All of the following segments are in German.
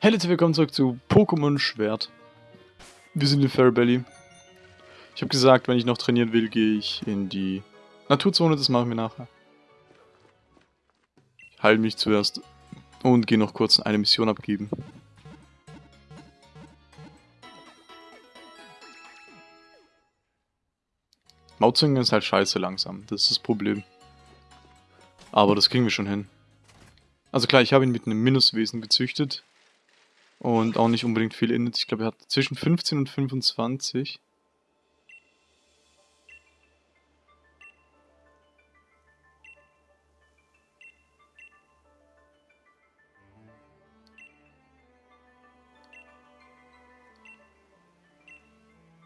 Hey Leute, willkommen zurück zu Pokémon Schwert. Wir sind in Fairy Ich habe gesagt, wenn ich noch trainieren will, gehe ich in die Naturzone, das machen wir nachher. Ich heile mich zuerst und gehe noch kurz eine Mission abgeben. Mauzingen ist halt scheiße langsam, das ist das Problem. Aber das kriegen wir schon hin. Also klar, ich habe ihn mit einem Minuswesen gezüchtet, und auch nicht unbedingt viel Init. Ich glaube, er hat zwischen 15 und 25.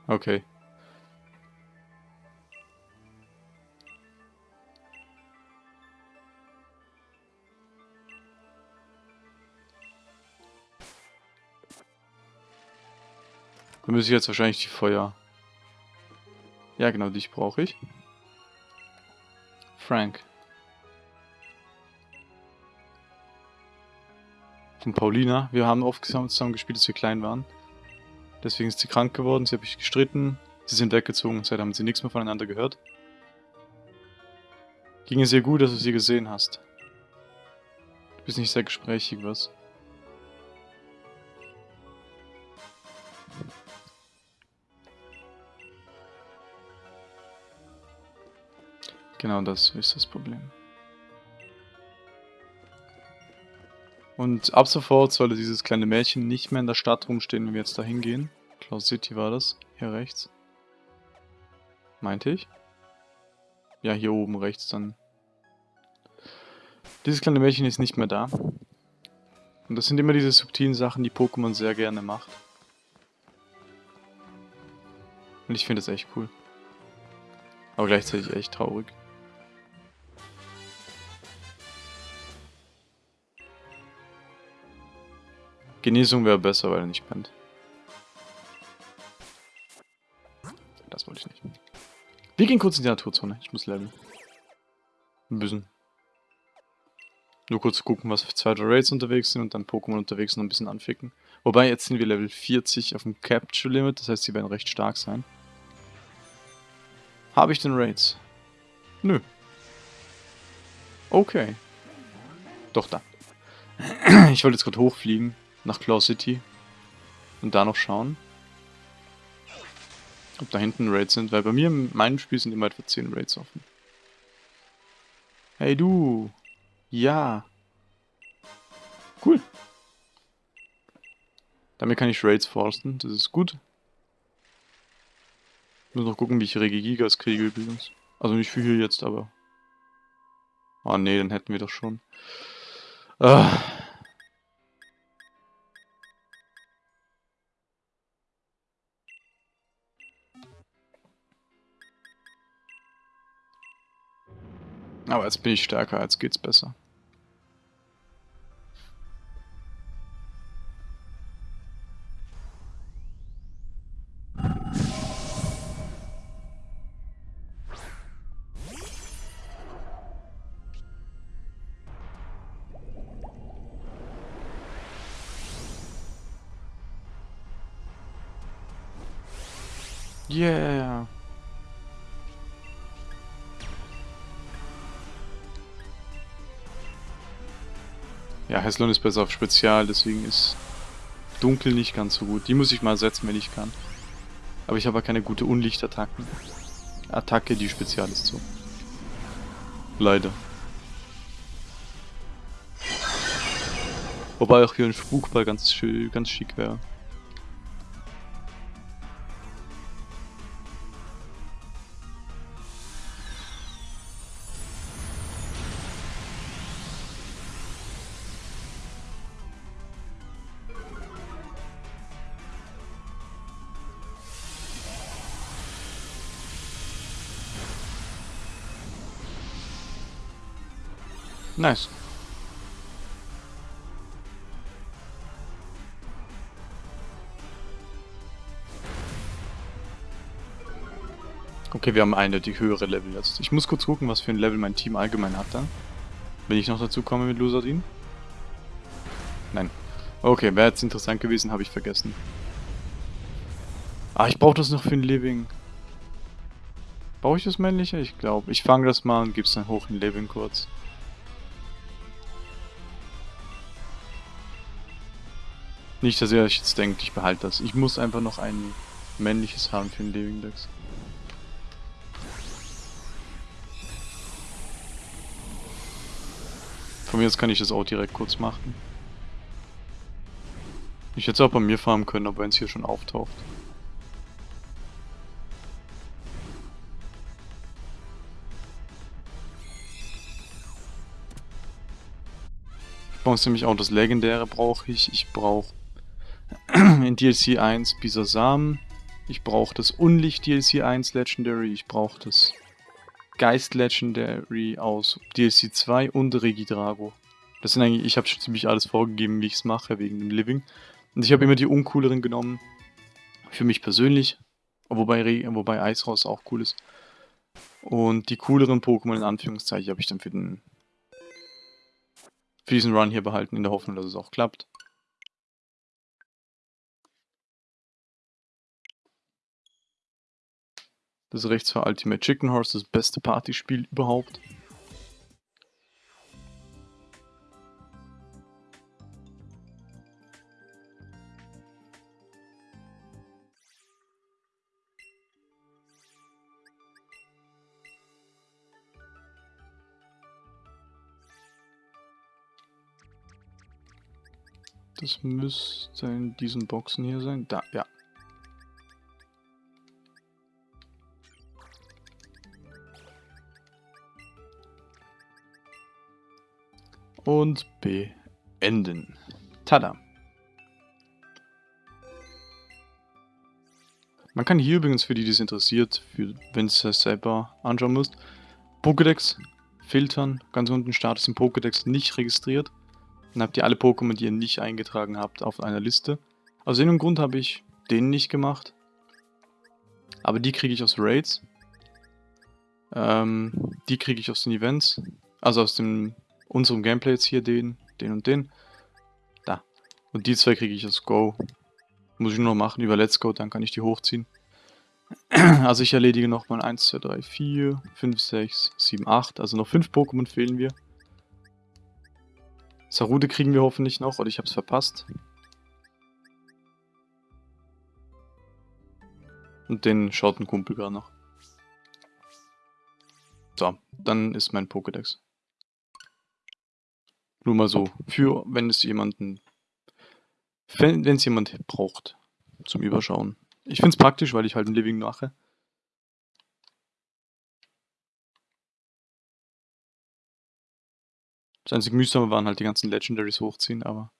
Okay. Dann muss ich jetzt wahrscheinlich die Feuer... Ja, genau, dich brauche ich. Frank. Von Paulina. Wir haben oft zusammen gespielt, als wir klein waren. Deswegen ist sie krank geworden, sie habe ich gestritten. Sie sind weggezogen, seitdem haben sie nichts mehr voneinander gehört. Ging es ihr gut, dass du sie gesehen hast. Du bist nicht sehr gesprächig, was? Genau das ist das Problem. Und ab sofort sollte dieses kleine Mädchen nicht mehr in der Stadt rumstehen, wenn wir jetzt da hingehen. Cloud City war das. Hier rechts. Meinte ich? Ja, hier oben rechts dann. Dieses kleine Mädchen ist nicht mehr da. Und das sind immer diese subtilen Sachen, die Pokémon sehr gerne macht. Und ich finde das echt cool. Aber gleichzeitig echt traurig. Genesung wäre besser, weil er nicht pennt. Das wollte ich nicht. Wir gehen kurz in die Naturzone. Ich muss leveln. Ein bisschen. Nur kurz gucken, was für zwei Raids unterwegs sind und dann Pokémon unterwegs noch ein bisschen anficken. Wobei, jetzt sind wir Level 40 auf dem Capture Limit, das heißt, sie werden recht stark sein. Habe ich den Raids? Nö. Okay. Doch, da. Ich wollte jetzt gerade hochfliegen nach Claw City und da noch schauen, ob da hinten Raids sind, weil bei mir in meinem Spiel sind immer etwa 10 Raids offen. Hey du! Ja! Cool! Damit kann ich Raids forsten, das ist gut. Ich muss noch gucken, wie ich Regigigas kriege übrigens. Also nicht für hier jetzt, aber... Oh ne, dann hätten wir doch schon. Ah. Aber jetzt bin ich stärker, jetzt geht's besser. Yeah. Ja, Heslon ist besser auf Spezial, deswegen ist Dunkel nicht ganz so gut. Die muss ich mal setzen, wenn ich kann. Aber ich habe keine gute Unlichtattacken. Attacke, die Spezial ist so. Leider. Wobei auch hier ein Spukball ganz, schön, ganz schick wäre. Nice. Okay, wir haben eindeutig höhere Level jetzt. Ich muss kurz gucken, was für ein Level mein Team allgemein hat dann. Wenn ich noch dazu komme mit Lusardin. Nein. Okay, wäre jetzt interessant gewesen, habe ich vergessen. Ah, ich brauche das noch für ein Living. Brauche ich das männliche? Ich glaube. Ich fange das mal und gebe es dann hoch in Living kurz. Nicht, dass ihr euch jetzt denkt, ich behalte das. Ich muss einfach noch ein männliches haben für den Living Dex. Von mir aus kann ich das auch direkt kurz machen. Ich hätte es auch bei mir farmen können, aber wenn es hier schon auftaucht. Ich brauche nämlich auch das Legendäre brauche ich. Ich brauche in DLC 1 Bisasam. Ich brauche das Unlicht DLC 1 Legendary. Ich brauche das Geist Legendary aus DLC 2 und Regidrago. Das sind eigentlich, ich habe schon ziemlich alles vorgegeben, wie ich es mache, wegen dem Living. Und ich habe immer die uncooleren genommen. Für mich persönlich. Wobei, wobei Eishaus auch cool ist. Und die cooleren Pokémon in Anführungszeichen habe ich dann für den für diesen Run hier behalten, in der Hoffnung, dass es auch klappt. Das rechts war Ultimate Chicken Horse, das beste Partyspiel überhaupt. Das müsste in diesen Boxen hier sein. Da, ja. Und beenden. Tada. Man kann hier übrigens, für die, die es interessiert, wenn es selber anschauen müsst, Pokédex filtern. Ganz unten Status im Pokédex nicht registriert. Dann habt ihr alle Pokémon, die ihr nicht eingetragen habt, auf einer Liste. Aus irgendeinem Grund habe ich den nicht gemacht. Aber die kriege ich aus Raids. Ähm, die kriege ich aus den Events. Also aus dem unserem Gameplay jetzt hier, den, den und den. Da. Und die zwei kriege ich aus Go. Muss ich nur noch machen über Let's Go, dann kann ich die hochziehen. Also ich erledige nochmal 1, 2, 3, 4, 5, 6, 7, 8. Also noch 5 Pokémon fehlen wir. Sarude kriegen wir hoffentlich noch, oder ich habe es verpasst. Und den schaut ein Kumpel gerade noch. So, dann ist mein Pokédex. Nur mal so, für wenn es jemanden, wenn es jemand braucht zum Überschauen. Ich finde es praktisch, weil ich halt ein Living mache. Das einzige Mühsame waren halt die ganzen Legendaries hochziehen, aber...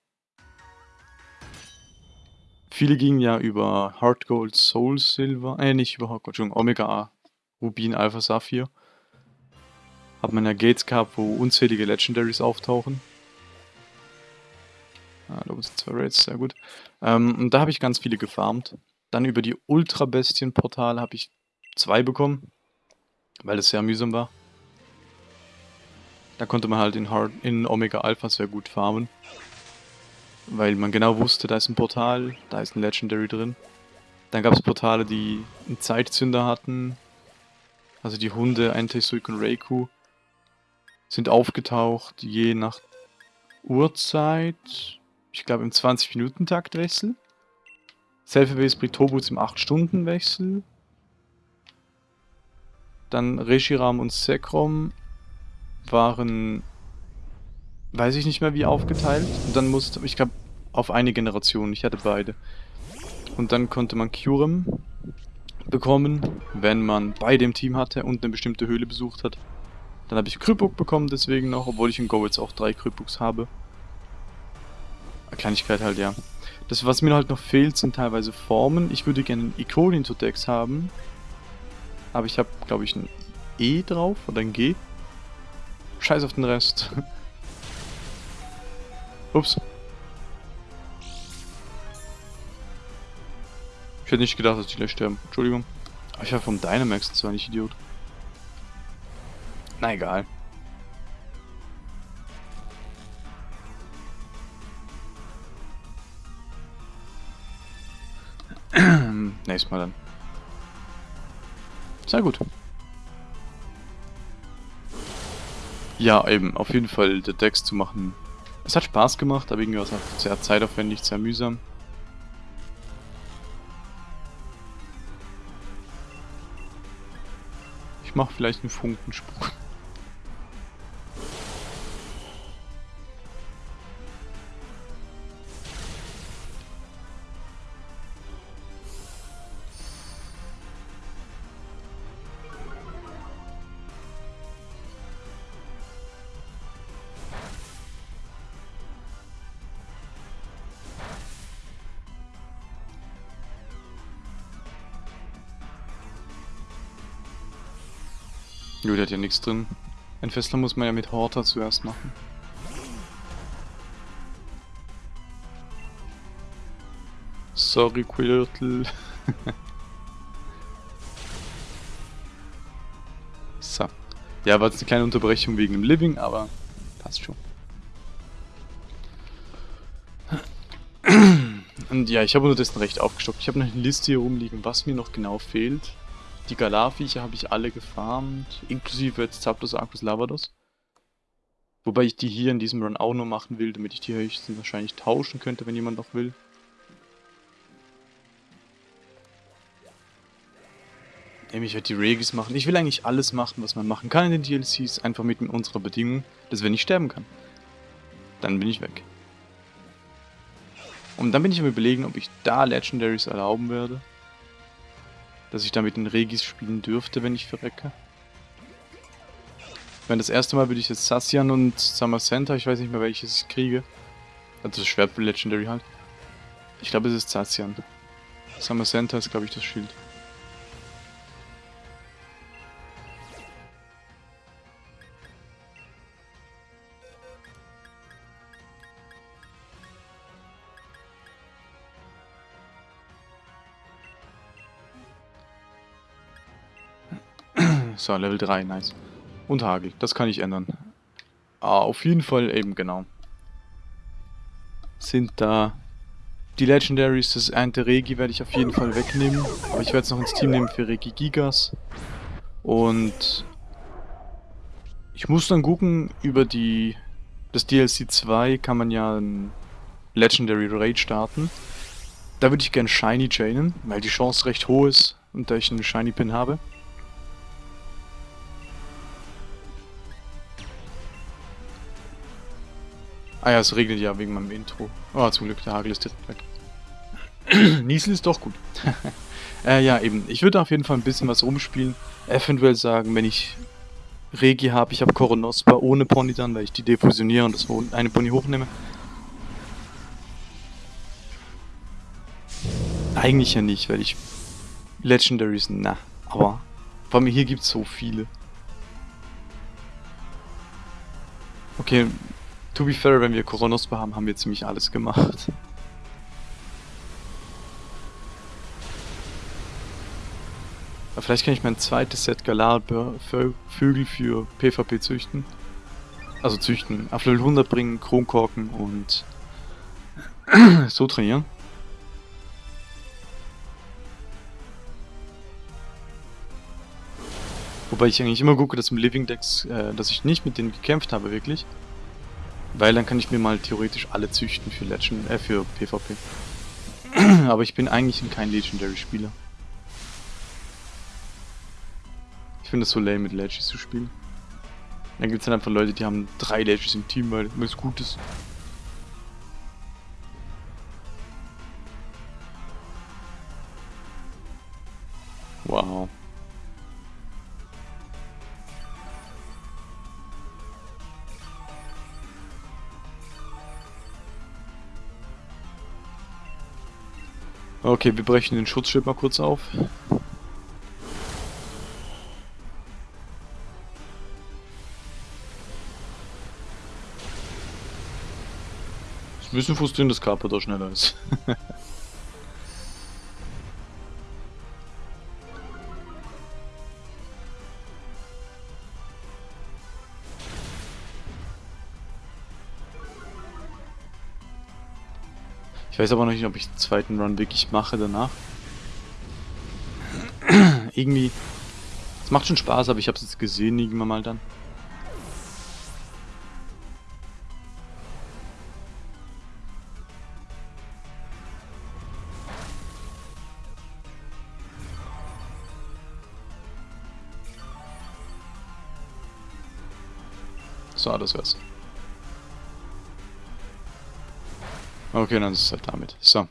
Viele gingen ja über Hard Gold, Soul Silver, äh nicht über Hard Gold, Entschuldigung, Omega A, Rubin, Alpha, Saphir. Hat man ja Gates gehabt, wo unzählige Legendaries auftauchen. Ah, da sind zwei Raids, sehr gut. Ähm, und da habe ich ganz viele gefarmt. Dann über die Ultra-Bestien-Portale habe ich zwei bekommen, weil das sehr mühsam war. Da konnte man halt in, Hard, in Omega Alpha sehr gut farmen. Weil man genau wusste, da ist ein Portal, da ist ein Legendary drin. Dann gab es Portale, die einen Zeitzünder hatten. Also die Hunde, Anti-Suik und Reiku, sind aufgetaucht, je nach Uhrzeit. Ich glaube im 20-Minuten-Takt Wechsel. Selfie-Base Britobus im 8-Stunden-Wechsel. Dann Reshiram und Sekrom waren, weiß ich nicht mehr wie aufgeteilt. Und dann musste, ich glaube, auf eine Generation, ich hatte beide. Und dann konnte man Curem bekommen, wenn man beide im Team hatte und eine bestimmte Höhle besucht hat. Dann habe ich Krypuk bekommen deswegen noch, obwohl ich in Go jetzt auch drei Krypuks habe. Kleinigkeit halt, ja. Das, was mir halt noch fehlt, sind teilweise Formen. Ich würde gerne einen Ikonin-Totex haben. Aber ich habe, glaube ich, ein E drauf oder ein G. Scheiß auf den Rest. Ups. Ich hätte nicht gedacht, dass die gleich sterben. Entschuldigung. Aber ich war vom Dynamax, das war nicht Idiot. Na egal. Nächstes Mal dann. Sehr gut. Ja, eben, auf jeden Fall der Decks zu machen. Es hat Spaß gemacht, aber irgendwie war es auch sehr zeitaufwendig, sehr mühsam. Ich mache vielleicht einen Funkensprung. Gut, hat ja nichts drin. Ein Festler muss man ja mit Horta zuerst machen. Sorry, Quirtle. so. Ja, war jetzt eine kleine Unterbrechung wegen dem Living, aber passt schon. Und ja, ich habe unterdessen recht aufgestockt. Ich habe noch eine Liste hier rumliegen, was mir noch genau fehlt. Die Galar-Viecher habe ich alle gefarmt, inklusive jetzt Zapdos, Arcus, Lavados. Wobei ich die hier in diesem Run auch nur machen will, damit ich die höchstens wahrscheinlich tauschen könnte, wenn jemand noch will. Nämlich halt die Regis machen. Ich will eigentlich alles machen, was man machen kann in den DLCs, einfach mit unserer Bedingung, dass wenn ich sterben kann, dann bin ich weg. Und dann bin ich am überlegen, ob ich da Legendaries erlauben werde dass ich da mit den Regis spielen dürfte, wenn ich verrecke. Meine, das erste Mal würde ich jetzt Sassian und Summer Center, ich weiß nicht mehr welches ich kriege. Also das Schwert Legendary halt. Ich glaube es ist Sassian. Summer Center ist glaube ich das Schild. So, Level 3, nice. Und Hagel, das kann ich ändern. Ah, auf jeden Fall eben, genau. Sind da die Legendaries, das eine Regi werde ich auf jeden Fall wegnehmen. Aber ich werde es noch ins Team nehmen für Regi Gigas. Und ich muss dann gucken, über die das DLC 2 kann man ja ein Legendary Raid starten. Da würde ich gerne Shiny chainen, weil die Chance recht hoch ist und da ich einen Shiny Pin habe. Ah ja, es regnet ja wegen meinem Intro. Oh, zum Glück, der Hagel ist direkt weg. Niesel ist doch gut. äh, ja, eben. Ich würde auf jeden Fall ein bisschen was rumspielen. Eventuell sagen, wenn ich Regi habe, ich habe Koronospa ohne Pony dann, weil ich die defusioniere und das eine Pony hochnehme. Eigentlich ja nicht, weil ich Legendaries, na, aber vor allem hier gibt es so viele. Okay, To be fair, wenn wir Koronospa haben, haben wir ziemlich alles gemacht. Aber vielleicht kann ich mein zweites Set Galar-Vögel für PvP züchten. Also züchten, auf Level 100 bringen, Kronkorken und so trainieren. Wobei ich eigentlich immer gucke, dass im Living Decks, äh, dass ich nicht mit denen gekämpft habe, wirklich. Weil dann kann ich mir mal theoretisch alle züchten für Legend, äh, für PvP. Aber ich bin eigentlich kein Legendary-Spieler. Ich finde es so lame, mit Legis zu spielen. Dann gibt es dann einfach Leute, die haben drei Legis im Team, weil es gut ist. Wow. Okay, wir brechen den Schutzschild mal kurz auf. Ist ein bisschen frustrierend, dass Carpador schneller ist. weiß aber noch nicht, ob ich den zweiten Run wirklich mache danach. Irgendwie... Es macht schon Spaß, aber ich habe es jetzt gesehen irgendwann mal dann. So, das wär's. Okay, dann ist es halt damit. So.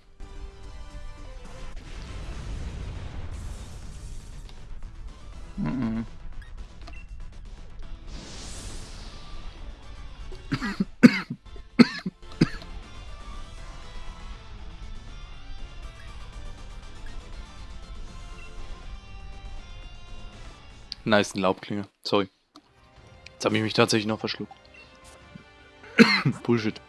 Mhm. Nice, eine Laubklinge. Sorry. Jetzt habe ich mich tatsächlich noch verschluckt. Bullshit.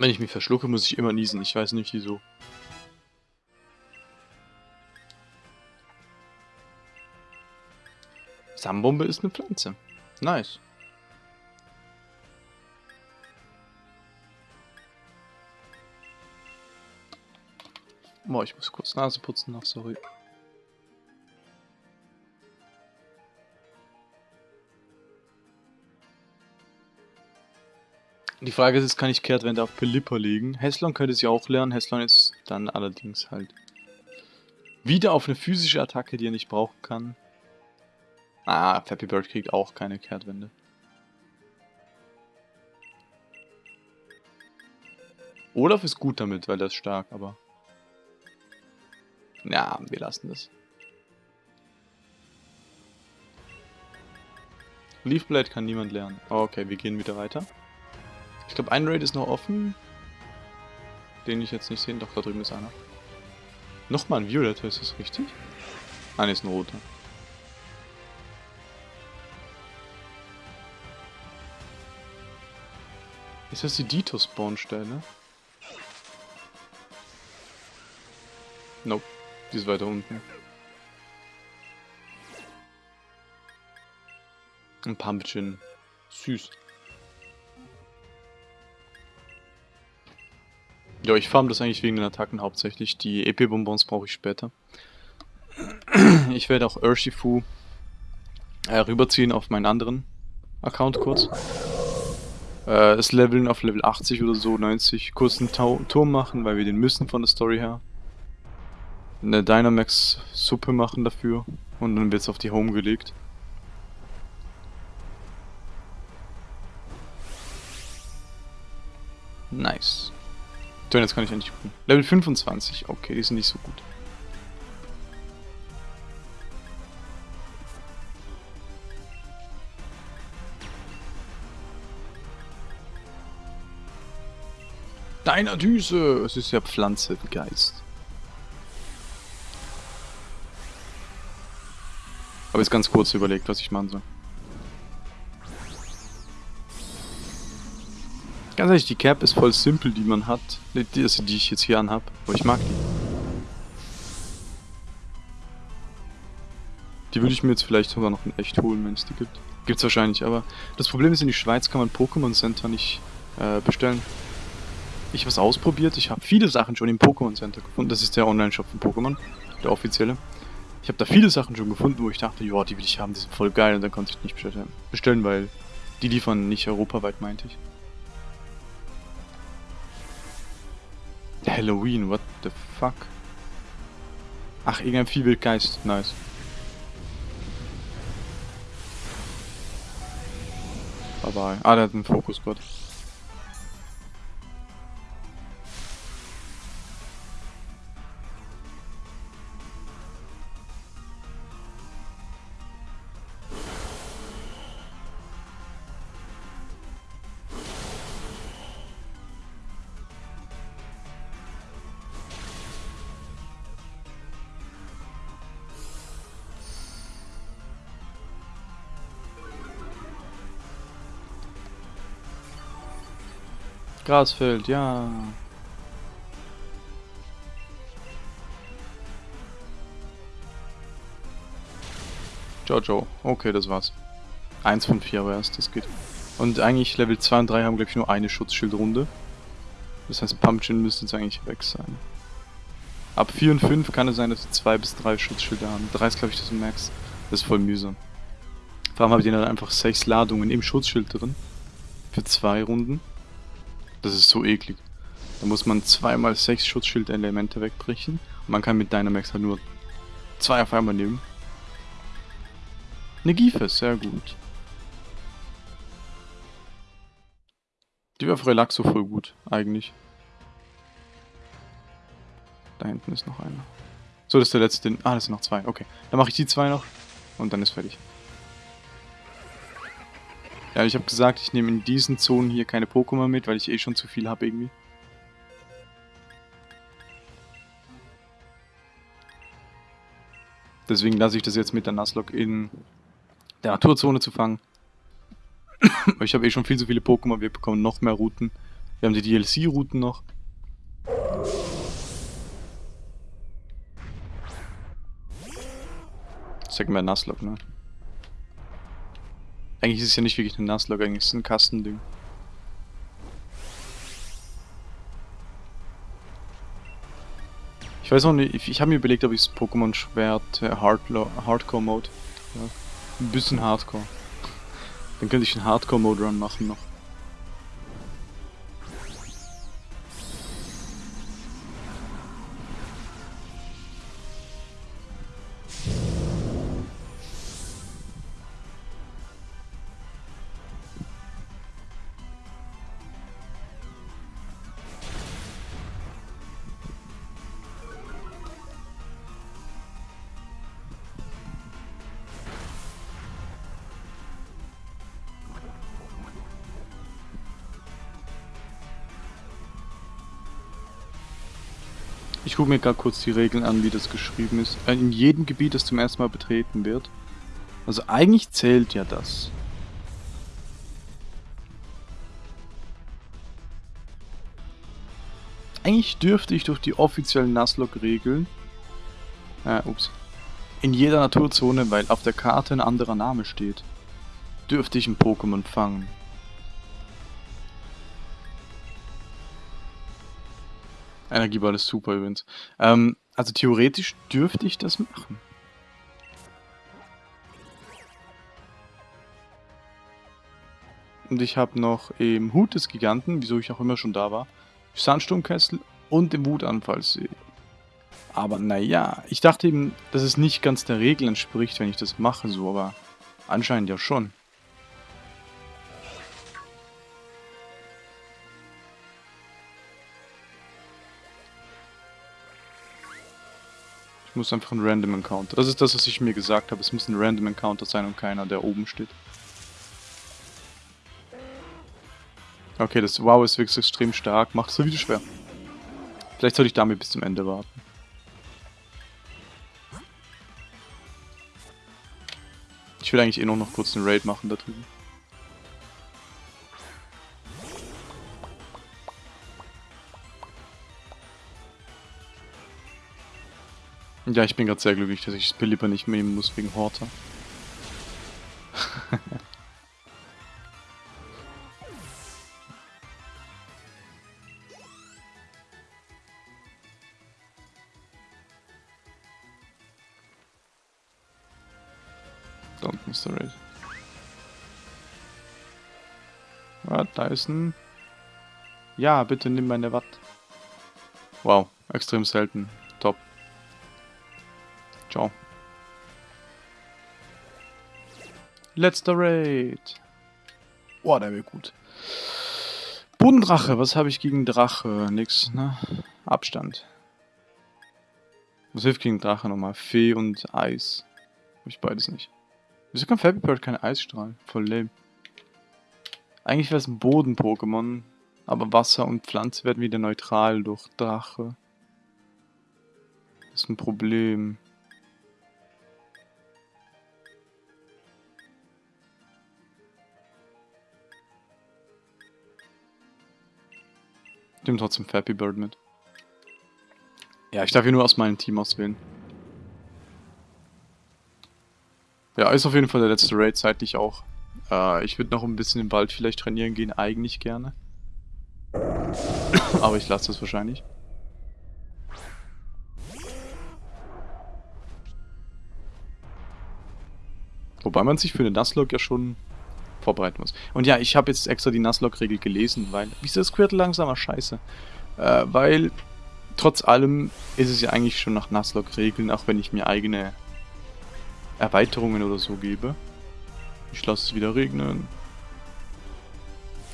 Wenn ich mich verschlucke, muss ich immer niesen. Ich weiß nicht wieso. Samenbombe ist eine Pflanze. Nice. Boah, ich muss kurz Nase putzen noch, sorry. Die Frage ist, kann ich Kehrtwende auf Pelipper legen? Heslon könnte sie auch lernen, Heslon ist dann allerdings halt wieder auf eine physische Attacke, die er nicht brauchen kann. Ah, Flappy Bird kriegt auch keine Kehrtwende. Olaf ist gut damit, weil er ist stark, aber... Ja, wir lassen das. Leafblade kann niemand lernen. okay, wir gehen wieder weiter. Ich glaube, ein Raid ist noch offen. Den ich jetzt nicht sehe. Doch, da drüben ist einer. Nochmal ein Violetter, ist das richtig? Ah, ne, ist ein roter. Ist das die Dito-Spawn-Stelle? Nope. Die ist weiter unten. Ein Pumpkin. Süß. Ja, ich farm das eigentlich wegen den Attacken hauptsächlich. Die EP-Bonbons brauche ich später. Ich werde auch Urshifu äh, rüberziehen auf meinen anderen Account kurz. Äh, das Leveln auf Level 80 oder so, 90, kurz einen Tau Turm machen, weil wir den müssen von der Story her. Eine Dynamax-Suppe machen dafür und dann wird es auf die Home gelegt. Nice. So, jetzt kann ich endlich gucken. Level 25. Okay, die sind nicht so gut. Deiner Düse! Es ist ja Pflanze, Geist. Habe jetzt ganz kurz überlegt, was ich machen soll. Ganz ehrlich, die Cap ist voll simpel, die man hat. Die, also die ich jetzt hier anhab. Aber ich mag die. Die würde ich mir jetzt vielleicht sogar noch in echt holen, wenn es die gibt. Gibt's wahrscheinlich, aber das Problem ist, in die Schweiz kann man Pokémon Center nicht äh, bestellen. Ich habe es ausprobiert, ich habe viele Sachen schon im Pokémon Center gefunden. Das ist der Online-Shop von Pokémon, der offizielle. Ich habe da viele Sachen schon gefunden, wo ich dachte, ja, die will ich haben, die sind voll geil und dann konnte ich nicht bestellen weil die liefern nicht europaweit, meinte ich. Halloween, what the fuck? Ach, irgendein Viehwildgeist, nice. Bye bye. Ah, der hat einen Fokus, Grasfeld, ja. Jojo. Okay, das war's. Eins von vier aber erst, das geht. Und eigentlich Level 2 und 3 haben, glaube ich, nur eine Schutzschildrunde. Das heißt, Pumpkin müsste jetzt eigentlich weg sein. Ab 4 und 5 kann es sein, dass sie 2 bis 3 Schutzschilder haben. 3 ist, glaube ich, das Max. Das ist voll mühsam. Allem habe ich dann einfach 6 Ladungen im Schutzschild drin. Für 2 Runden. Das ist so eklig. Da muss man zweimal 6 Schutzschild-Elemente wegbrechen. Und man kann mit Dynamax halt nur 2 auf einmal nehmen. Eine Giefe, sehr gut. Die wäre auf Relaxo voll gut, eigentlich. Da hinten ist noch einer. So, das ist der letzte. Ah, das sind noch zwei. Okay. Dann mache ich die zwei noch. Und dann ist fertig. Ja, ich habe gesagt, ich nehme in diesen Zonen hier keine Pokémon mit, weil ich eh schon zu viel habe irgendwie. Deswegen lasse ich das jetzt mit der Nuzlocke in der Naturzone zu fangen. ich habe eh schon viel zu viele Pokémon, wir bekommen noch mehr Routen. Wir haben die DLC-Routen noch. Sagen wir Nuzlocke, ne? Eigentlich ist es ja nicht wirklich ein Nuzlocke, eigentlich ist es ein Kastending. Ich weiß auch nicht, ich, ich habe mir überlegt, ob ich das Pokémon Schwert äh, Hardcore Mode. Ja, ein bisschen Hardcore. Dann könnte ich einen Hardcore Mode Run machen noch. Ich gucke mir gerade kurz die Regeln an, wie das geschrieben ist. Äh, in jedem Gebiet, das zum ersten Mal betreten wird. Also eigentlich zählt ja das. Eigentlich dürfte ich durch die offiziellen Nuzlocke-Regeln, äh, ups, in jeder Naturzone, weil auf der Karte ein anderer Name steht, dürfte ich ein Pokémon fangen. Energieball ist super übrigens. Ähm, also theoretisch dürfte ich das machen. Und ich habe noch im Hut des Giganten, wieso ich auch immer schon da war, Sandsturmkessel und den Wutanfallsee. Aber naja, ich dachte eben, dass es nicht ganz der Regel entspricht, wenn ich das mache so, aber anscheinend ja schon. Muss einfach ein Random Encounter. Das ist das, was ich mir gesagt habe. Es muss ein Random Encounter sein und keiner, der oben steht. Okay, das Wow ist wirklich extrem stark. Macht es wieder schwer. Vielleicht sollte ich damit bis zum Ende warten. Ich will eigentlich eh noch, noch kurz einen Raid machen da drüben. Ja, ich bin gerade sehr glücklich, dass ich das Pilipper nicht nehmen muss wegen Horta. da unten ist Raid. Ah, da ist ein... Ja, bitte nimm meine Watt. Wow, extrem selten. Ciao. Letzter Raid. Boah, der wird gut. Bodendrache, was habe ich gegen Drache? Nix, ne? Abstand. Was hilft gegen Drache nochmal? Fee und Eis. Hab ich beides nicht. Wieso kann Fabby Bird keine Eisstrahlen? Voll lame. Eigentlich wäre es ein Boden-Pokémon, aber Wasser und Pflanze werden wieder neutral durch Drache. Das ist ein Problem. Ich nehme trotzdem Fappy Bird mit. Ja, ich darf hier nur aus meinem Team auswählen. Ja, ist auf jeden Fall der letzte Raid, zeitlich auch. Äh, ich würde noch ein bisschen im Wald vielleicht trainieren gehen, eigentlich gerne. Aber ich lasse das wahrscheinlich. Wobei man sich für eine Nuzlocke ja schon vorbereiten muss. Und ja, ich habe jetzt extra die Nuzlocke-Regel gelesen, weil... Wieso ist Squirtle langsamer? Scheiße. Äh, weil trotz allem ist es ja eigentlich schon nach Nuzlocke-Regeln, auch wenn ich mir eigene Erweiterungen oder so gebe. Ich lasse es wieder regnen.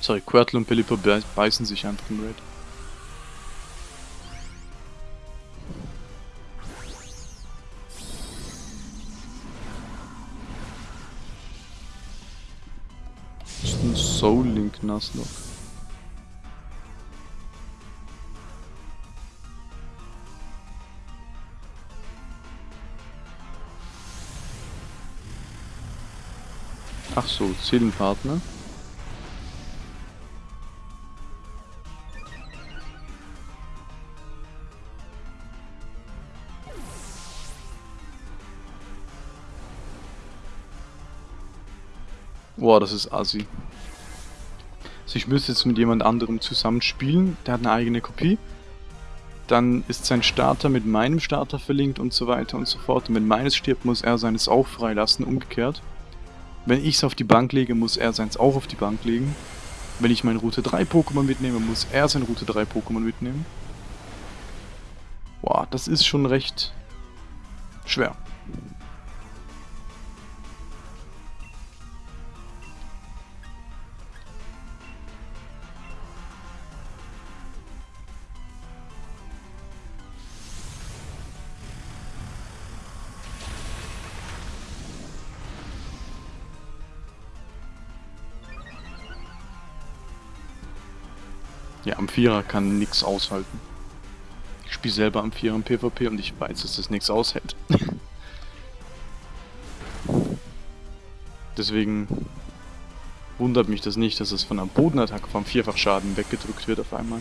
Sorry, Quirtle und Pelipper beißen sich einfach im Raid. Ist ein Soul Link Nuzlocke. Ach so, Seelenpartner. Boah, das ist assi. Also ich müsste jetzt mit jemand anderem zusammenspielen, der hat eine eigene Kopie. Dann ist sein Starter mit meinem Starter verlinkt und so weiter und so fort. Und wenn meines stirbt, muss er seines auch freilassen, umgekehrt. Wenn ich es auf die Bank lege, muss er seins auch auf die Bank legen. Wenn ich mein Route 3 Pokémon mitnehme, muss er sein Route 3 Pokémon mitnehmen. Boah, das ist schon recht schwer. Vierer kann nix aushalten. Ich spiele selber am Vierer im PvP und ich weiß, dass das nichts aushält. Deswegen wundert mich das nicht, dass es von einer Bodenattacke vom Vierfachschaden weggedrückt wird auf einmal.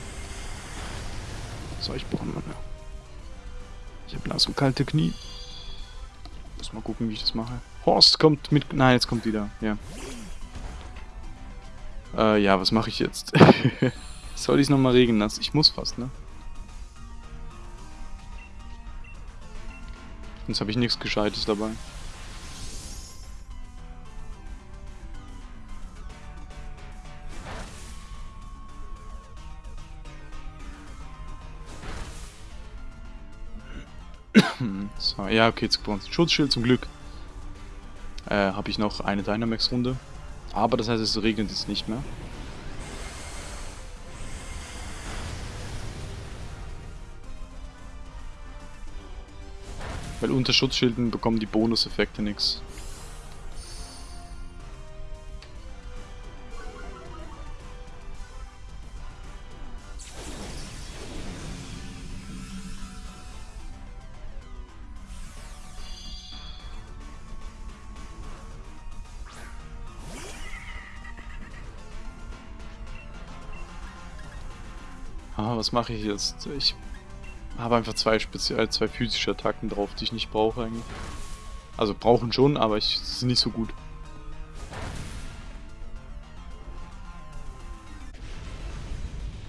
So, ich brauche mal mehr. Ich habe nass und kalte Knie. Muss mal gucken, wie ich das mache. Horst kommt mit... Nein, jetzt kommt wieder. Ja. Äh, ja, was mache ich jetzt? Soll ich es nochmal regeln lassen? Ich muss fast, ne? Sonst habe ich nichts Gescheites dabei. so, ja, okay, jetzt bei Schutzschild zum Glück. Äh, habe ich noch eine Dynamax-Runde. Aber das heißt, es regnet jetzt nicht mehr. Weil unter Schutzschilden bekommen die Bonuseffekte nichts. Ah, was mache ich jetzt? Ich habe einfach zwei speziell, zwei physische Attacken drauf, die ich nicht brauche eigentlich. Also brauchen schon, aber ich sind nicht so gut.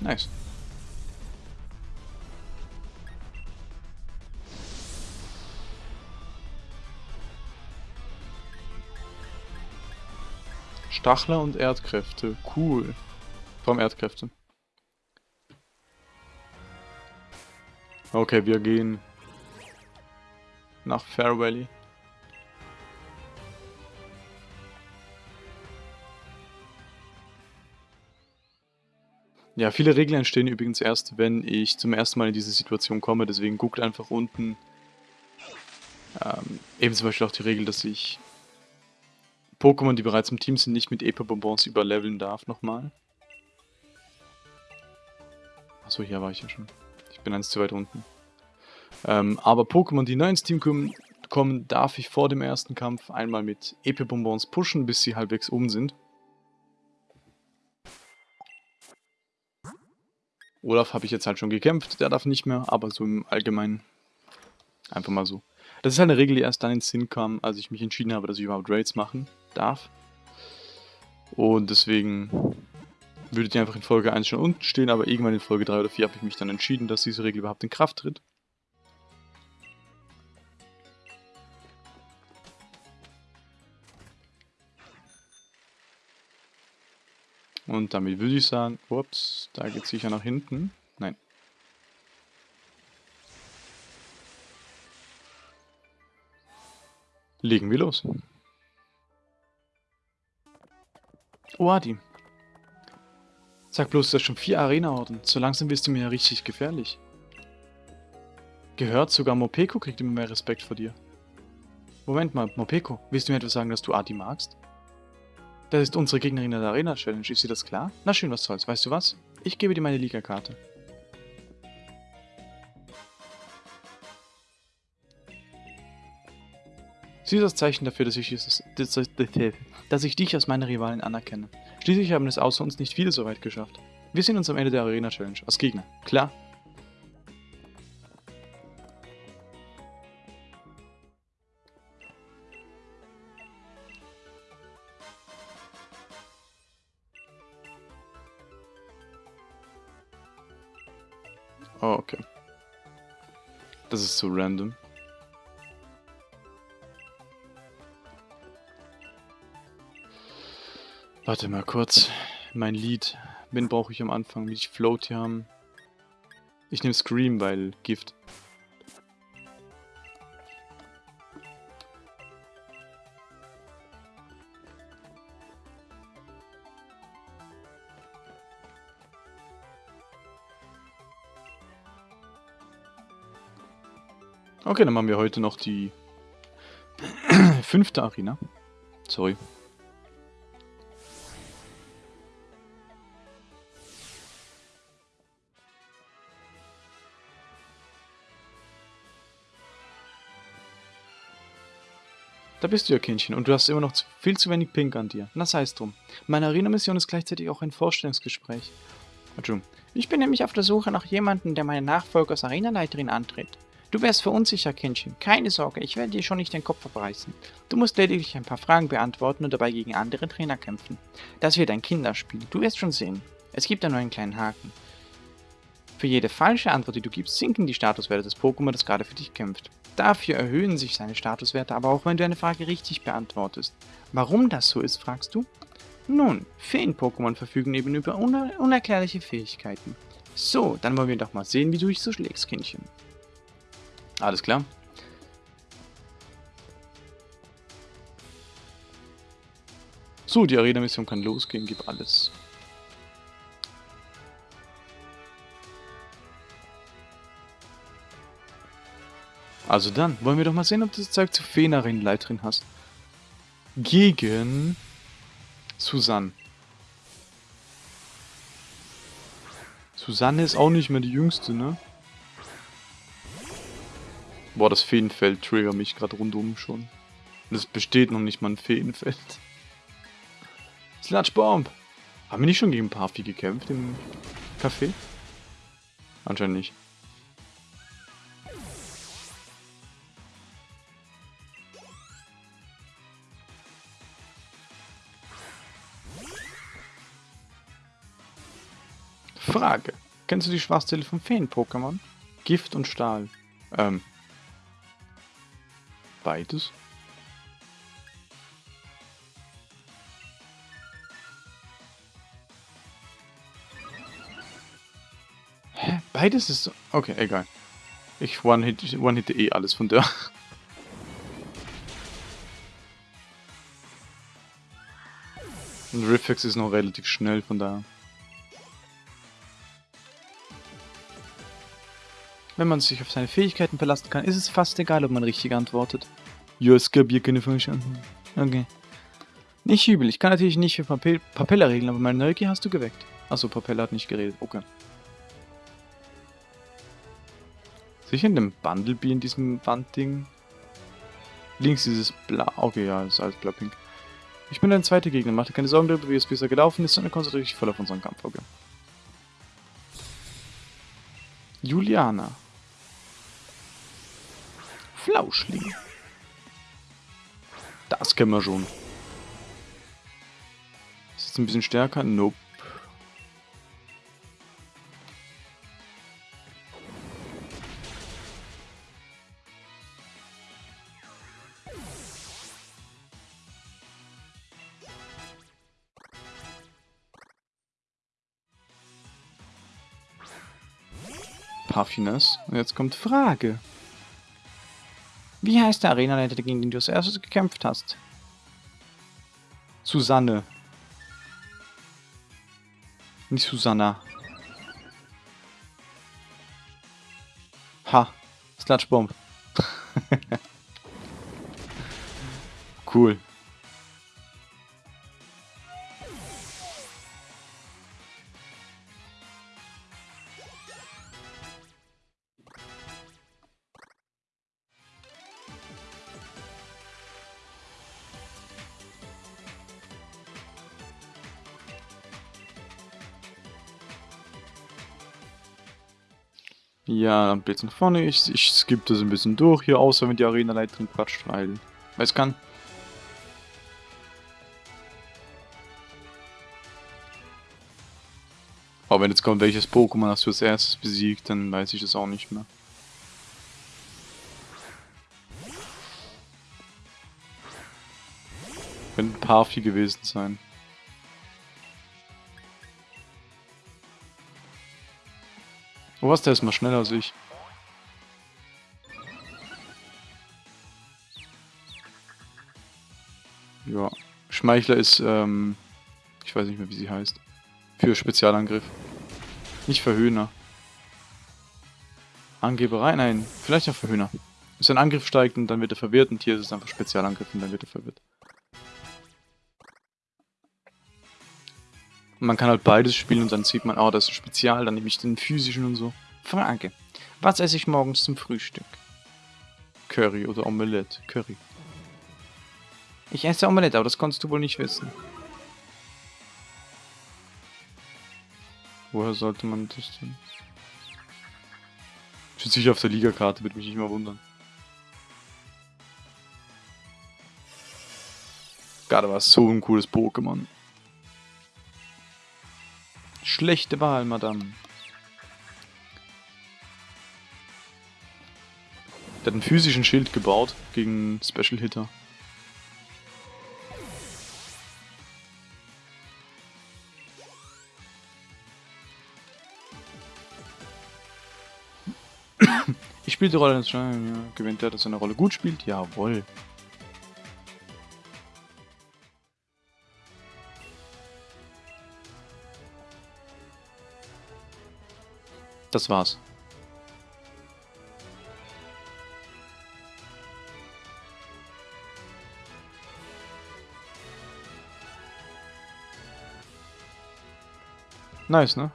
Nice. Stachler und Erdkräfte. Cool. Vom Erdkräfte. Okay, wir gehen nach Fair Valley. Ja, viele Regeln entstehen übrigens erst, wenn ich zum ersten Mal in diese Situation komme, deswegen guckt einfach unten. Ähm, eben zum Beispiel auch die Regel, dass ich Pokémon, die bereits im Team sind, nicht mit Epa-Bonbons überleveln darf nochmal. Achso, hier war ich ja schon bin eins zu weit unten. Ähm, aber Pokémon, die neu ins Team kommen, kommen, darf ich vor dem ersten Kampf einmal mit Epe-Bonbons pushen, bis sie halbwegs um sind. Olaf habe ich jetzt halt schon gekämpft, der darf nicht mehr, aber so im Allgemeinen einfach mal so. Das ist halt eine Regel, die erst dann ins Sinn kam, als ich mich entschieden habe, dass ich überhaupt Raids machen darf. Und deswegen würde die einfach in Folge 1 schon unten stehen, aber irgendwann in Folge 3 oder 4 habe ich mich dann entschieden, dass diese Regel überhaupt in Kraft tritt. Und damit würde ich sagen, ups, da geht es sicher nach hinten. Nein. Legen wir los. Oh, Adi. Sag bloß, du hast schon vier Arena-Orden. So langsam wirst du mir ja richtig gefährlich. Gehört, sogar Mopeko kriegt immer mehr Respekt vor dir. Moment mal, Mopeko, willst du mir etwas sagen, dass du Adi magst? Das ist unsere Gegnerin in der Arena-Challenge, ist dir das klar? Na schön, was soll's. Weißt du was? Ich gebe dir meine Liga-Karte. Sie ist das Zeichen dafür, dass ich, dass ich dich als meine Rivalen anerkenne. Schließlich haben es außer uns nicht viele so weit geschafft. Wir sehen uns am Ende der Arena-Challenge, als Gegner. Klar? Oh, okay. Das ist zu random. Warte mal kurz. Mein Lied. Wen brauche ich am Anfang? Will ich Float hier haben? Ich nehme Scream, weil Gift. Okay, dann machen wir heute noch die fünfte Arena. Sorry. Da bist du ja, Kindchen, und du hast immer noch viel zu wenig Pink an dir. Na sei es drum. Meine Arena-Mission ist gleichzeitig auch ein Vorstellungsgespräch. Entschuldigung. Ich bin nämlich auf der Suche nach jemandem, der meine Nachfolger als Arenaleiterin antritt. Du wärst verunsicher, Kindchen. Keine Sorge, ich werde dir schon nicht den Kopf abreißen. Du musst lediglich ein paar Fragen beantworten und dabei gegen andere Trainer kämpfen. Das wird ein Kinderspiel, du wirst schon sehen. Es gibt da nur einen kleinen Haken. Für jede falsche Antwort, die du gibst, sinken die Statuswerte des Pokémon, das gerade für dich kämpft. Dafür erhöhen sich seine Statuswerte aber auch, wenn du eine Frage richtig beantwortest. Warum das so ist, fragst du? Nun, Feen-Pokémon verfügen eben über uner unerklärliche Fähigkeiten. So, dann wollen wir doch mal sehen, wie du dich so schlägst, Kindchen. Alles klar. So, die Arena-Mission kann losgehen, gib alles. Also dann, wollen wir doch mal sehen, ob du das Zeug zu Feenerin Leiterin hast. Gegen Susanne. Susanne ist auch nicht mehr die Jüngste, ne? Boah, das Feenfeld triggert mich gerade rundum schon. Und es besteht noch nicht mal ein Feenfeld. Sludgebomb! Haben wir nicht schon gegen Parfi gekämpft im Café? Anscheinend nicht. Kennst du die Schwachstelle von Feen-Pokémon? Gift und Stahl. Ähm. Beides? Hä? Beides ist... Okay, egal. Ich one-hitte one eh alles von der. Und Riffix ist noch relativ schnell, von daher. Wenn man sich auf seine Fähigkeiten verlassen kann, ist es fast egal, ob man richtig antwortet. Ja, es gab hier keine falsche Antwort. Okay. Nicht übel, ich kann natürlich nicht für Papel Papella regeln, aber meine Neugier hast du geweckt. Achso, Papella hat nicht geredet, okay. Sicher in dem Bundlebee in diesem Wandding? Links dieses Blau. Okay, ja, ist alles blau-pink. Ich bin dein zweiter Gegner, mach dir keine Sorgen darüber, wie es bisher gelaufen ist, sondern konzentriere dich voll auf unseren Kampf, okay. Juliana. Flauschling. Das kennen wir schon. Ist jetzt ein bisschen stärker? Nope. Puffiness. Und jetzt kommt Frage. Wie heißt der Arenaleiter, gegen den du als erstes gekämpft hast? Susanne. Nicht Susanna. Ha. Sludgebomb. cool. Ein bisschen vorne. Ich, ich skippe das ein bisschen durch hier, außer wenn die Arena-Leiterin quatscht, weil... Weiß kann. Aber wenn jetzt kommt, welches Pokémon hast du als erstes besiegt, dann weiß ich das auch nicht mehr. Könnte ein paar viel gewesen sein. Oh was, der ist mal schneller als ich. Ja. Schmeichler ist, ähm, ich weiß nicht mehr, wie sie heißt. Für Spezialangriff. Nicht Verhöhner. Angeberei? Nein, vielleicht auch Verhöhner. Wenn sein Angriff steigt und dann wird er verwirrt und hier ist es einfach Spezialangriff und dann wird er verwirrt. Man kann halt beides spielen und dann sieht man, oh, das ist Spezial, dann nehme ich den physischen und so. Frage. Was esse ich morgens zum Frühstück? Curry oder Omelette? Curry. Ich esse Omelette, aber das konntest du wohl nicht wissen. Woher sollte man das denn? Steht sicher auf der Ligakarte, würde mich nicht mal wundern. Gerade war so ein cooles Pokémon. Schlechte Wahl, Madame. Der hat einen physischen Schild gebaut gegen Special Hitter. Ich spiele die Rolle des ja, gewinnt der, dass er eine Rolle gut spielt? Jawohl. Das war's. Nice, ne?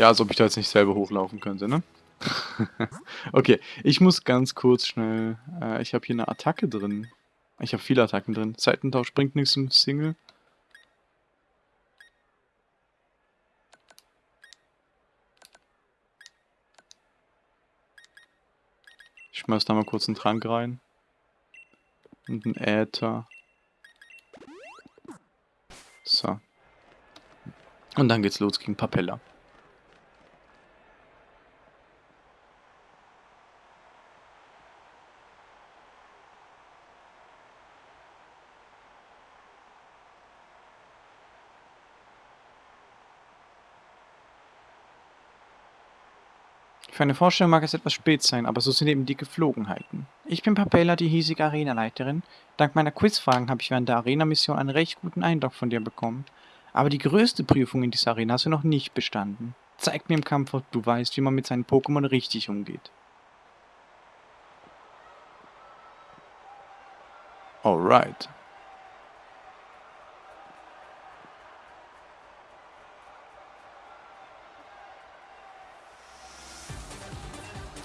Ja, als ob ich da jetzt nicht selber hochlaufen könnte, ne? okay, ich muss ganz kurz schnell... Äh, ich habe hier eine Attacke drin. Ich habe viele Attacken drin. Seitentausch bringt nichts im Single. Ich schmeiß da mal kurz einen Trank rein. Und einen Äther. So. Und dann geht's los gegen Papella. Für eine Vorstellung mag es etwas spät sein, aber so sind eben die Geflogenheiten. Ich bin Papella, die hiesige Arenaleiterin. Dank meiner Quizfragen habe ich während der Arena-Mission einen recht guten Eindruck von dir bekommen. Aber die größte Prüfung in dieser Arena hast du noch nicht bestanden. Zeig mir im Kampf, ob du weißt, wie man mit seinen Pokémon richtig umgeht. Alright.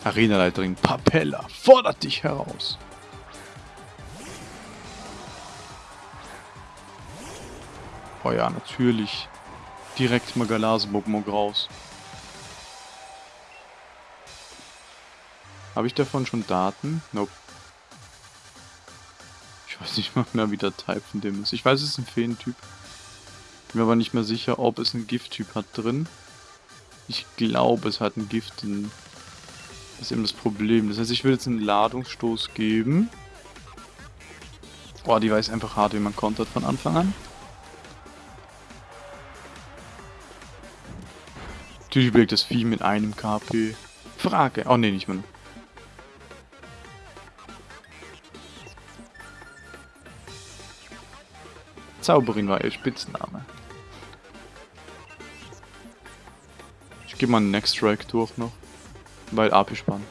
Arenaleiterin Papella fordert dich heraus. Oh ja, natürlich. Direkt mal Galase-Pokémon raus. Habe ich davon schon Daten? Nope. Ich weiß nicht mal mehr, wie der Type von dem ist. Ich weiß, es ist ein Feentyp. Bin mir aber nicht mehr sicher, ob es einen Gifttyp hat drin. Ich glaube, es hat einen Gift. In das ist eben das Problem. Das heißt, ich will jetzt einen Ladungsstoß geben. Boah, die weiß einfach hart, wie man kontert von Anfang an. Natürlich belegt das Vieh mit einem KP. Frage. Oh ne, nicht mehr. Zauberin war ihr Spitzname. Ich gebe mal einen Next Strike durch noch. Weil AP sparen.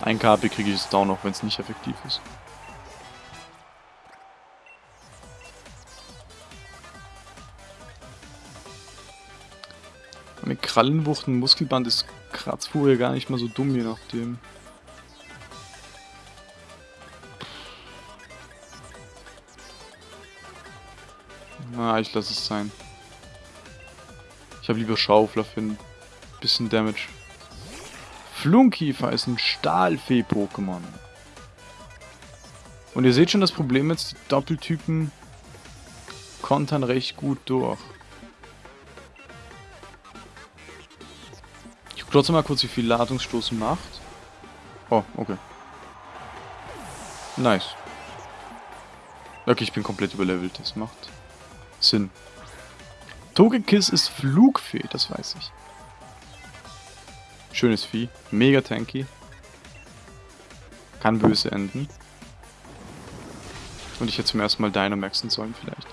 Ein KP kriege ich es down, auch wenn es nicht effektiv ist. Mit Krallenwucht und Muskelband ist Kratzfuhr gar nicht mal so dumm, je nachdem. Na, ich lasse es sein. Ich habe lieber Schaufler für ein bisschen Damage. Flunkiefer ist ein Stahlfee-Pokémon. Und ihr seht schon das Problem jetzt, die Doppeltypen kontern recht gut durch. Ich gucke trotzdem mal kurz, wie viel Ladungsstoß macht. Oh, okay. Nice. Okay, ich bin komplett überlevelt. Das macht Sinn. Togekiss ist Flugfee, das weiß ich. Schönes Vieh. Mega tanky. Kann böse enden. Und ich hätte zum ersten Mal Dynamaxen sollen vielleicht.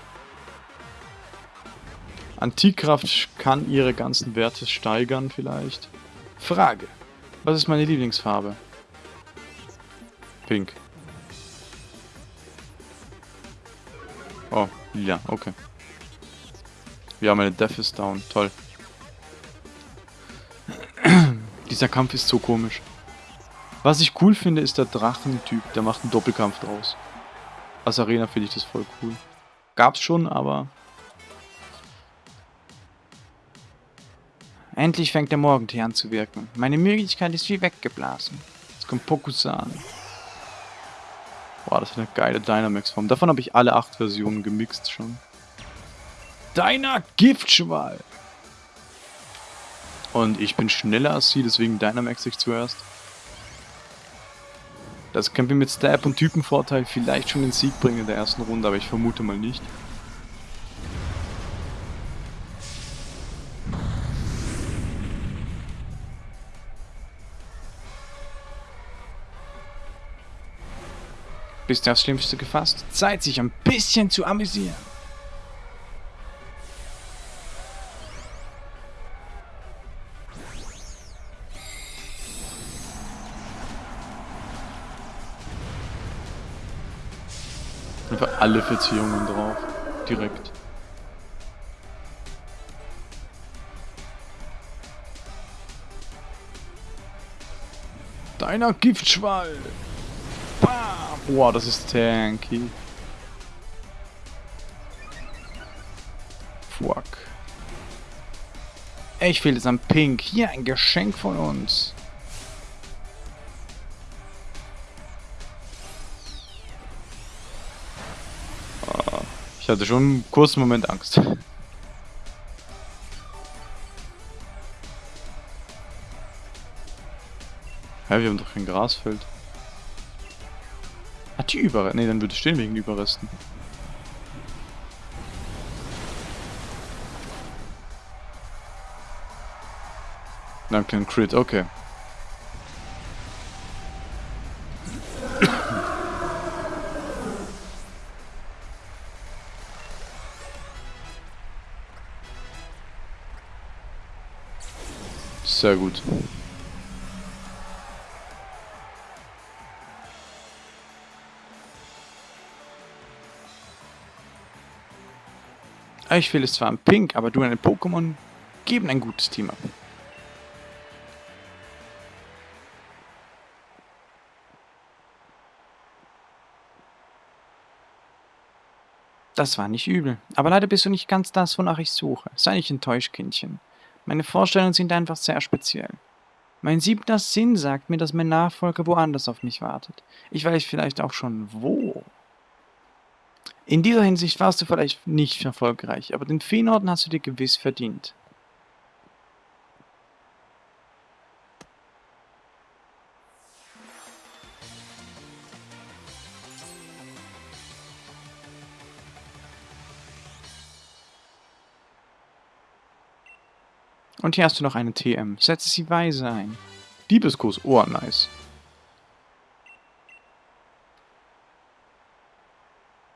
Antikkraft kann ihre ganzen Werte steigern vielleicht. Frage. Was ist meine Lieblingsfarbe? Pink. Oh, ja, okay. Ja, meine Death ist down. Toll. Dieser Kampf ist so komisch. Was ich cool finde, ist der Drachentyp. Der macht einen Doppelkampf draus. Als Arena finde ich das voll cool. Gab's schon, aber... Endlich fängt der Morgentee an zu wirken. Meine Möglichkeit ist wie weggeblasen. Jetzt kommt Pokusan. Boah, das ist eine geile Dynamax-Form. Davon habe ich alle acht Versionen gemixt schon deiner Giftschwall. Und ich bin schneller als sie, deswegen Dynamax ich zuerst. Das können wir mit Stab und Typenvorteil vielleicht schon den Sieg bringen in der ersten Runde, aber ich vermute mal nicht. Bist du aufs Schlimmste gefasst? Zeit, sich ein bisschen zu amüsieren. Alle Verzierungen drauf. Direkt. Deiner Giftschwall! Bam! Boah, das ist tanky. Fuck. Ich fehlt jetzt an Pink. Hier ein Geschenk von uns. Ich hatte schon einen kurzen Moment Angst. Hä, wir haben doch kein Grasfeld. Hat die Überreste? Ne, dann würde es stehen wegen Überresten. Danke, ein Crit, okay. Sehr gut. Ich will es zwar ein Pink, aber du und ein Pokémon geben ein gutes Team ab. Das war nicht übel. Aber leider bist du nicht ganz das, wonach ich suche. Sei nicht enttäuscht, Kindchen. Meine Vorstellungen sind einfach sehr speziell. Mein siebter Sinn sagt mir, dass mein Nachfolger woanders auf mich wartet. Ich weiß vielleicht auch schon wo. In dieser Hinsicht warst du vielleicht nicht erfolgreich, aber den Feenorden hast du dir gewiss verdient. Und hier hast du noch eine TM. Setze sie weise ein. Diebeskuss. Oh, nice.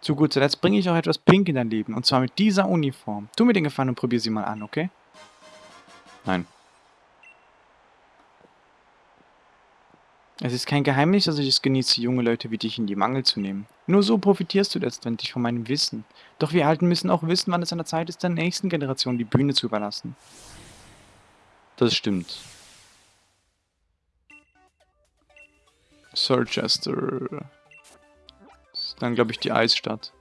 Zu guter Letzt bringe ich auch etwas Pink in dein Leben. Und zwar mit dieser Uniform. Tu mir den Gefallen und probier sie mal an, okay? Nein. Es ist kein Geheimnis, dass ich es genieße, junge Leute wie dich in die Mangel zu nehmen. Nur so profitierst du letztendlich von meinem Wissen. Doch wir Alten müssen auch wissen, wann es an der Zeit ist, der nächsten Generation die Bühne zu überlassen. Das stimmt. Sorchester. Dann glaube ich die Eisstadt.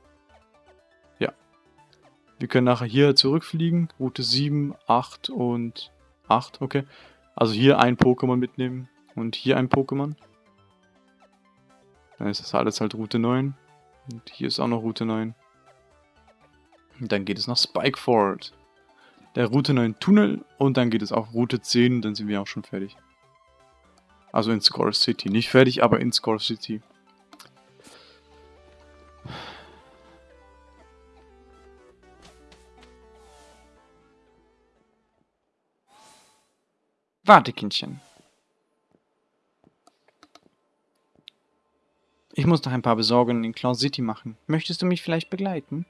Ja. Wir können nachher hier zurückfliegen. Route 7, 8 und 8, okay. Also hier ein Pokémon mitnehmen und hier ein Pokémon. Dann ist das alles halt Route 9. Und hier ist auch noch Route 9. Und dann geht es nach Spikeford der Route 9 Tunnel und dann geht es auch Route 10 und dann sind wir auch schon fertig. Also in Score City. Nicht fertig, aber in Score City. Warte, Kindchen. Ich muss noch ein paar Besorgungen in Cloud City machen. Möchtest du mich vielleicht begleiten?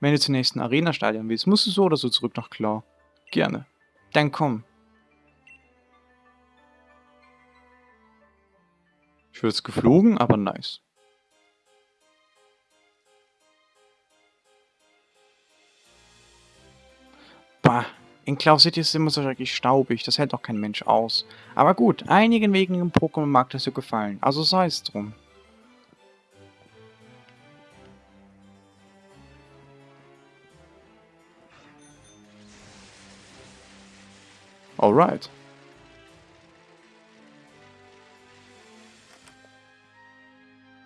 Wenn du zum nächsten Arena-Stadion willst, musst du so oder so zurück nach Claw. Gerne. Dann komm. Ich würde es geflogen, aber nice. Bah, in Cloud City ist es immer so schrecklich staubig, das hält doch kein Mensch aus. Aber gut, einigen wegen im Pokémon mag das so gefallen, also sei es drum. Alright.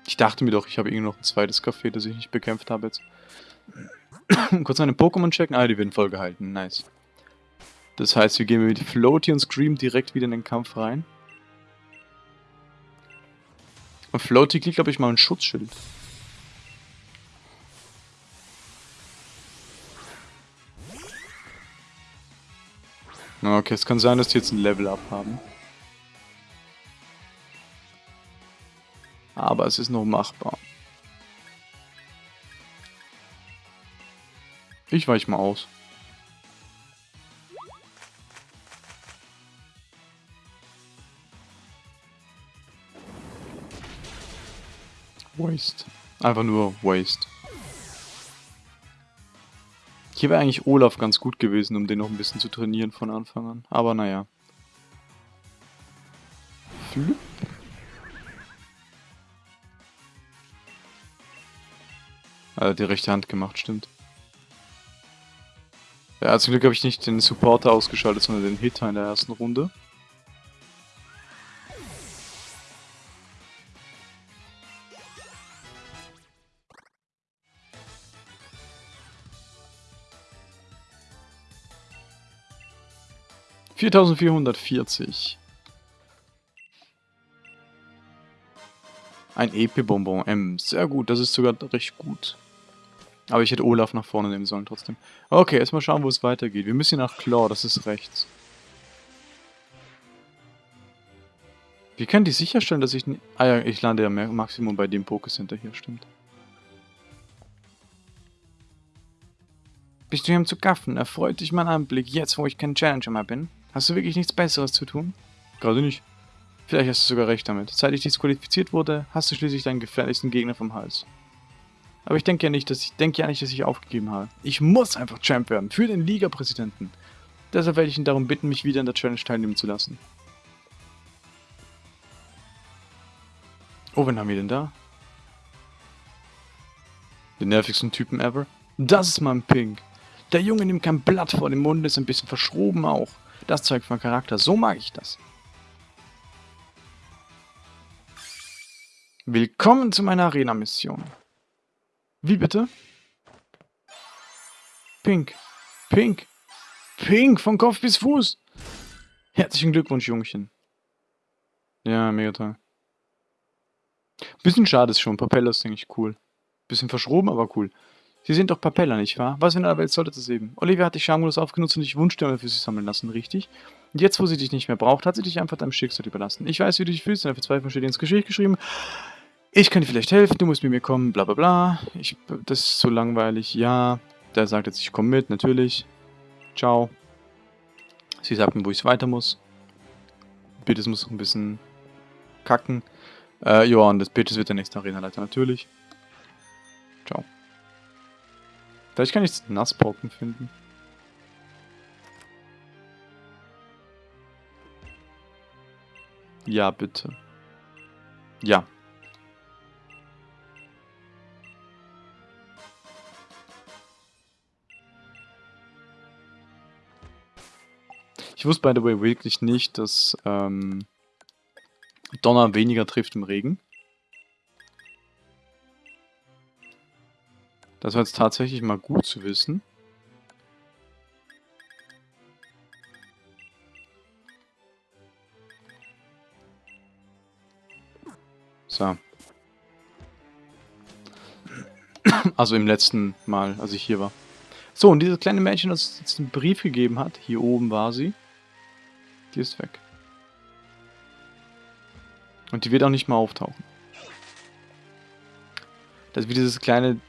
Ich dachte mir doch, ich habe irgendwie noch ein zweites Café, das ich nicht bekämpft habe jetzt. Kurz meine Pokémon checken. Ah, die werden voll gehalten. Nice. Das heißt, wir gehen mit Floaty und Scream direkt wieder in den Kampf rein. Und Floaty kriegt, glaube ich, mal ein Schutzschild. Okay, es kann sein, dass die jetzt ein Level-Up haben. Aber es ist noch machbar. Ich weich mal aus. Waste. Einfach nur Waste. Hier wäre eigentlich Olaf ganz gut gewesen, um den noch ein bisschen zu trainieren von Anfang an. Aber naja. Flip. Also die rechte Hand gemacht, stimmt. Ja, zum Glück habe ich nicht den Supporter ausgeschaltet, sondern den Hitter in der ersten Runde. 4440. Ein EP-Bonbon M. Sehr gut, das ist sogar recht gut. Aber ich hätte Olaf nach vorne nehmen sollen trotzdem. Okay, erstmal schauen, wo es weitergeht. Wir müssen nach Claw, das ist rechts. Wie kann die sicherstellen, dass ich... Ah ja, ich lande ja Maximum bei dem Pokécenter hier, stimmt. Bist du hier um zu gaffen? Erfreut dich mein Anblick, jetzt wo ich kein Challenger mehr bin? Hast du wirklich nichts Besseres zu tun? Gerade nicht. Vielleicht hast du sogar recht damit. Seit ich disqualifiziert wurde, hast du schließlich deinen gefährlichsten Gegner vom Hals. Aber ich denke ja nicht, dass ich denke ja nicht, dass ich aufgegeben habe. Ich muss einfach Champ werden für den Liga-Präsidenten. Deshalb werde ich ihn darum bitten, mich wieder in der Challenge teilnehmen zu lassen. Oh, wen haben wir denn da? Den nervigsten Typen ever. Das ist mein Pink. Der Junge nimmt kein Blatt vor den Mund, ist ein bisschen verschroben auch. Das zeigt von Charakter, so mag ich das. Willkommen zu meiner Arena-Mission. Wie bitte? Pink. Pink. Pink, von Kopf bis Fuß. Herzlichen Glückwunsch, Jungchen. Ja, mega toll. Bisschen schade ist schon. Propeller ist eigentlich cool. Bisschen verschroben, aber cool. Sie sind doch Propeller, nicht wahr? Was in der Welt sollte das eben? Olivia hat dich schamlos aufgenutzt und dich Wunschstürme für sich sammeln lassen, richtig? Und jetzt, wo sie dich nicht mehr braucht, hat sie dich einfach deinem Schicksal überlassen. Ich weiß, wie du dich fühlst, deine Verzweiflung steht ins Gesicht geschrieben. Ich kann dir vielleicht helfen, du musst mit mir kommen, bla bla bla. Ich, das ist so langweilig, ja. Der sagt jetzt, ich komme mit, natürlich. Ciao. Sie sagt mir, wo ich weiter muss. Es muss noch ein bisschen kacken. Äh, ja, und das Bitches wird der nächste Arena-Leiter, natürlich. Ciao. Vielleicht kann ich Nassbrocken finden. Ja, bitte. Ja. Ich wusste, by the way, wirklich nicht, dass ähm, Donner weniger trifft im Regen. Das war jetzt tatsächlich mal gut zu wissen. So. Also im letzten Mal, als ich hier war. So, und dieses kleine Mädchen, das jetzt einen Brief gegeben hat, hier oben war sie, die ist weg. Und die wird auch nicht mehr auftauchen. Das ist wie dieses kleine,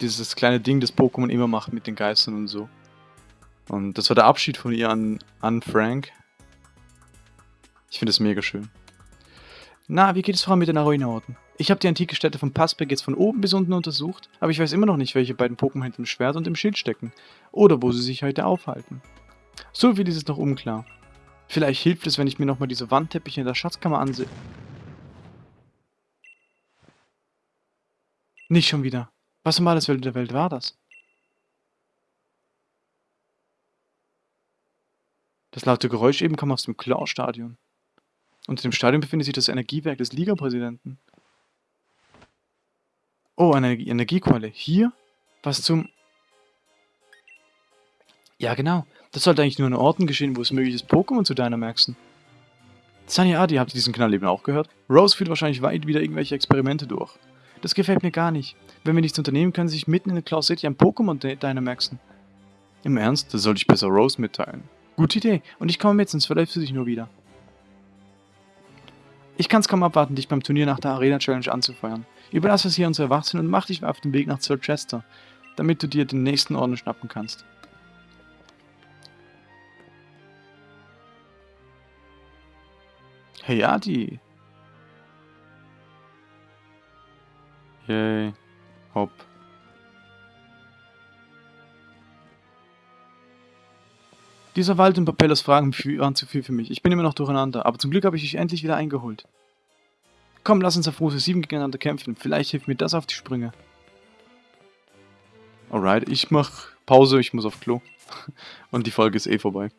dieses kleine Ding, das Pokémon immer macht mit den Geistern und so. Und das war der Abschied von ihr an, an Frank. Ich finde es mega schön. Na, wie geht es voran mit den Arena-Orten? Ich habe die antike Stätte von Passberg jetzt von oben bis unten untersucht, aber ich weiß immer noch nicht, welche beiden Pokémon hinter dem Schwert und dem Schild stecken. Oder wo sie sich heute aufhalten. So viel ist es noch unklar. Vielleicht hilft es, wenn ich mir nochmal diese Wandteppiche in der Schatzkammer ansehe. Nicht schon wieder. Was um alles Welt der Welt war das? Das laute Geräusch eben kam aus dem Claw-Stadion. Unter dem Stadion befindet sich das Energiewerk des Liga-Präsidenten. Oh, eine Energiequelle. Hier? Was zum... Ja, genau. Das sollte eigentlich nur an Orten geschehen, wo es möglich ist, Pokémon zu Dynamaxen. Sunny Adi, habt ihr diesen Knall eben auch gehört? Rose führt wahrscheinlich weit wieder irgendwelche Experimente durch. Das gefällt mir gar nicht. Wenn wir nichts unternehmen, können sie sich mitten in der Cloud City ein Pokémon Dynamaxen. Im Ernst? Das sollte ich besser Rose mitteilen. Gute Idee. Und ich komme mit, sonst verläufst du dich nur wieder. Ich kann es kaum abwarten, dich beim Turnier nach der Arena Challenge anzufeuern. Überlass es hier uns Erwachsenen und mach dich auf den Weg nach Chester, damit du dir den nächsten Orden schnappen kannst. Hey Adi. Yay. Hopp. Dieser Wald und Papellas Fragen waren zu viel für mich. Ich bin immer noch durcheinander, aber zum Glück habe ich dich endlich wieder eingeholt. Komm, lass uns auf Rose 7 gegeneinander kämpfen. Vielleicht hilft mir das auf die Sprünge. Alright, ich mach Pause, ich muss auf Klo. Und die Folge ist eh vorbei.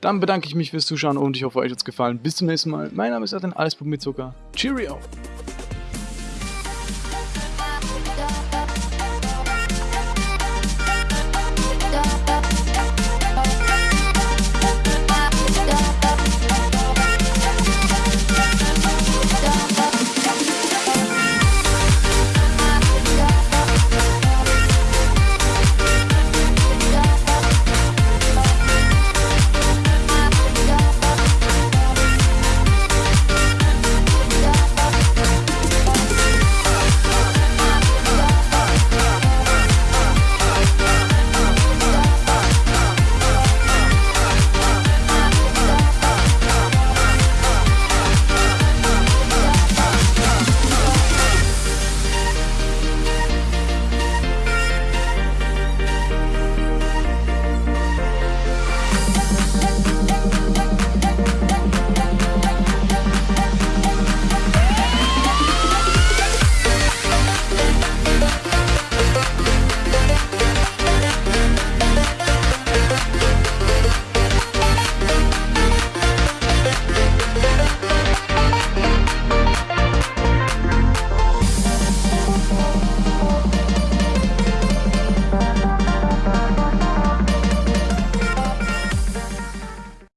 Dann bedanke ich mich fürs Zuschauen und ich hoffe, euch hat es gefallen. Bis zum nächsten Mal. Mein Name ist Adrian, alles mit Zucker. Cheerio!